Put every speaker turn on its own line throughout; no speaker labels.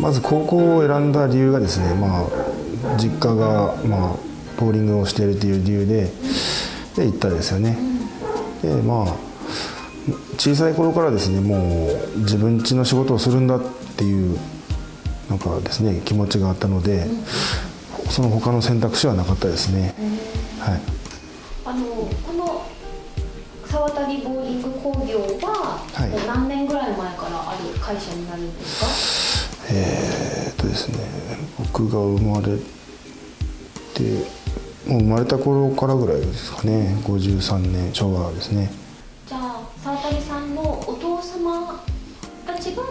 まず高校を選んだ理由がですね、まあ、実家が、まあ、ボーリングをしているという理由でで行ったんですよね。でまあ小さい頃からですねもう自分家の仕事をするんだっていうなんかですね気持ちがあったので、その他の選択肢はなかったですね。はい、
あのこの沢渡ボーリング工業は、
はい
何年ぐらい前からある会社になるんですか？
えーっとですね僕が生まれてもう生まれた頃からぐらいですかね53年昭和ですね。
じゃあ沢渡さんのお父様たちが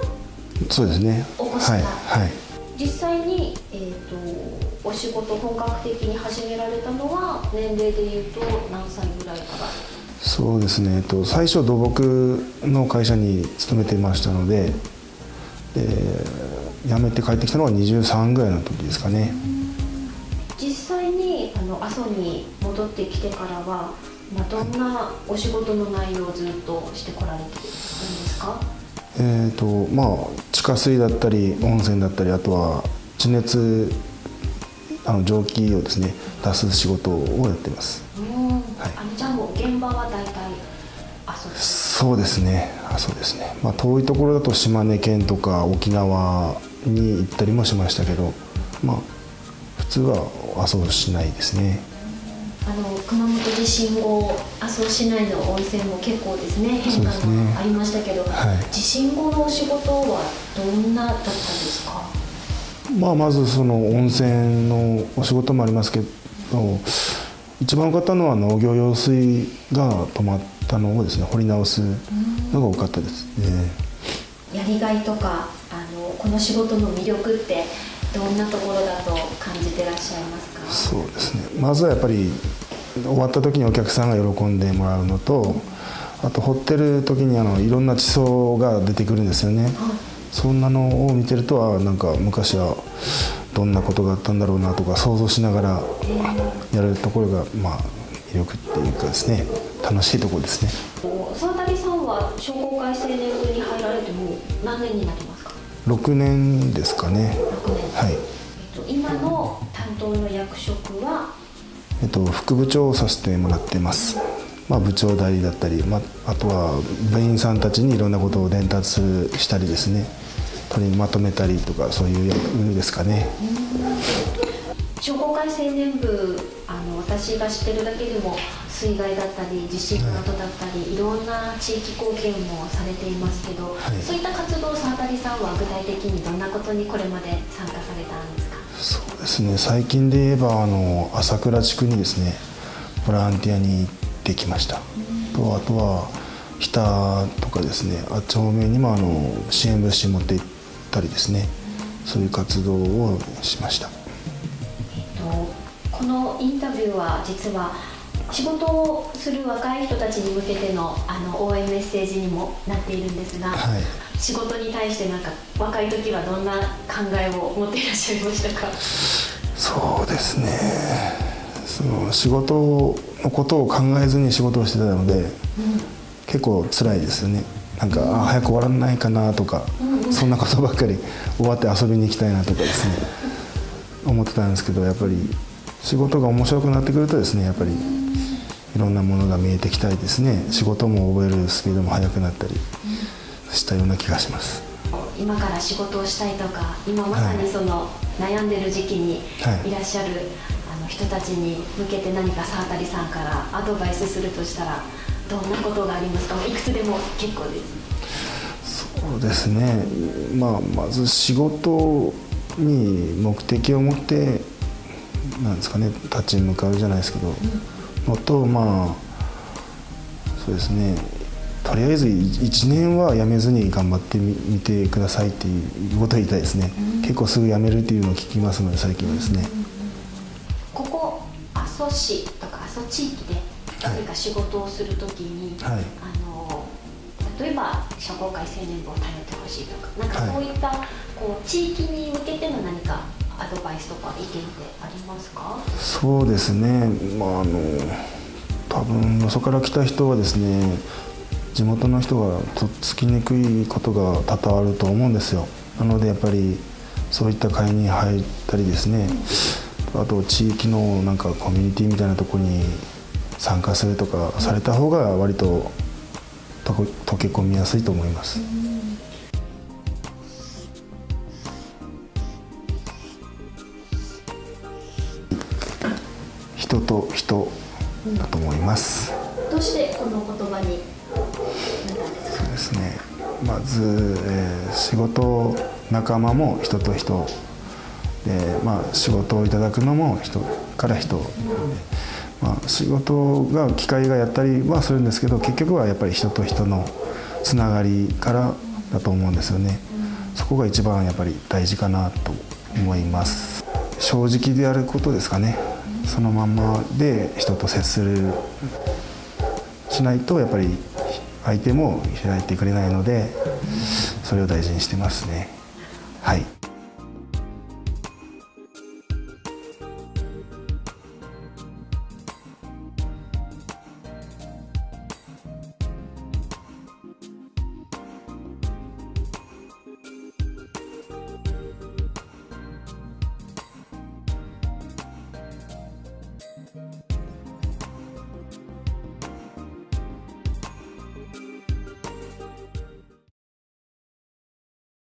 そうですね。はいはい。
実際に、えー、とお仕事本格的に始められたのは年齢でいうと何歳ぐらいから？
そうですね、えっと、最初土木の会社に勤めていましたのでで辞めて帰ってきたのは23ぐらいの時ですかね。
実際にあの阿蘇に戻ってきてからは、まあ、どんなお仕事の内容をずっとしてこられてるんですか？
えっとまあ地下水だったり温泉だったりあとは地熱あの蒸気をですね出す仕事をやってます。
うん、あのじゃあもう現場は大体阿蘇です
そうですね。あそうですね、まあ、遠いところだと島根県とか沖縄に行ったりもしましたけどまあ普通は阿蘇市内ですね。
あの熊本地震後阿蘇市内の温泉も結構ですね変化がありましたけど、
はい。
地震後のお仕事はどんなだったですか？
まあ、まずその温泉のお仕事もありますけど一番多かったのは農業用水が止まったのをですね掘り直すのが多かったですね。
やりがいとかこの仕事の魅力ってどんなところだと感じてらっしゃいますか？
そうですね。まずはやっぱり終わった時にお客さんが喜んでもらうのとあと掘ってる時にあのいろんな地層が出てくるんですよね。そんなのを見てるとあなんか昔はどんなことがあったんだろうなとか想像しながらやるところがまあ魅力っていうかですね。楽しいところですね。
沢渡さんは商工会青年部に入られてもう何年になりますか？
6年ですかね。
6年、
はい、
えっと、今の担当の役職は？
えっと、副部長をさせてもらってます。まあ部長代理だったり、まあ、あとは部員さんたちにいろんなことを伝達したりですね。取りまとめたりとかそういう役ですかね。
商工会青年部あの私が知ってるだけでも水害だったり地震の後だったり、い、ろんな地域貢献もされていますけど、
はい。
そういった活動を沢渡さんは具体的にどんなことにこれまで参加されたんですか？
そうですね。最近で言えばあの朝倉地区にですねボランティアに行ってきました、とあとは日田とかですねあっち方面にもあの支援物資持って行ったりですね。そういう活動をしました。
えっとこのインタビューは実は仕事をする若い人たちに向けてのあの応援メッセージにもなっているんですが、
はい。
仕事に対してなんか若い時はどんな考えを持っていらっしゃいましたか？
そうですね。その仕事のことを考えずに仕事をしてたので、結構辛いですよね。なんか、あ早く終わらないかなとか、そんなことばっかり終わって遊びに行きたいなとかですね。思ってたんですけどやっぱり仕事が面白くなってくるとですねやっぱりいろんなものが見えてきたりですね仕事も覚えるスピードも速くなったりしたような気がします。
今から仕事をしたいとか今まさにその悩んでる時期に
はい。
いらっしゃる、あの人たちに向けて何か沢渡さんからアドバイスするとしたらどんなことがありますか？いくつでも結構です。
そうですね、まあ、まず仕事に目的を持ってなんですかね立ち向かうじゃないですけど、のとまあそうですねとりあえず1年は辞めずに頑張ってみみてくださいっていうことを言いたいですね、結構すぐ辞めるっていうのを聞きますので最近はですね、
ここ阿蘇市とか阿蘇地域で何か仕事をするときに、
はい。
あの例えば商工会青年部を頼ってほしいとかなんか
はい。
そういった、こう地域に向けての何かアドバイスとか意見ってありますか？
そうですね。まああの多分よそから来た人はですね地元の人がとっつきにくいことが多々あると思うんですよ。なのでやっぱりそういった会に入ったりですねあと地域のなんかコミュニティみたいなとこに参加するとかされた方が割と溶け込みやすいと思います。人と人だと思います。
どうしてこの言葉になったんですか？
そうですねまず、えー仕事仲間も人と人で、まあ、仕事をいただくのも人から人で、まあ、仕事が機械がやったりはするんですけど結局はやっぱり人と人のつながりからだと思うんですよね。そこが一番やっぱり大事かなと思います。正直でやることですかね。そのままで人と接するしないとやっぱり相手も開いてくれないのでそれを大事にしてますね。はい。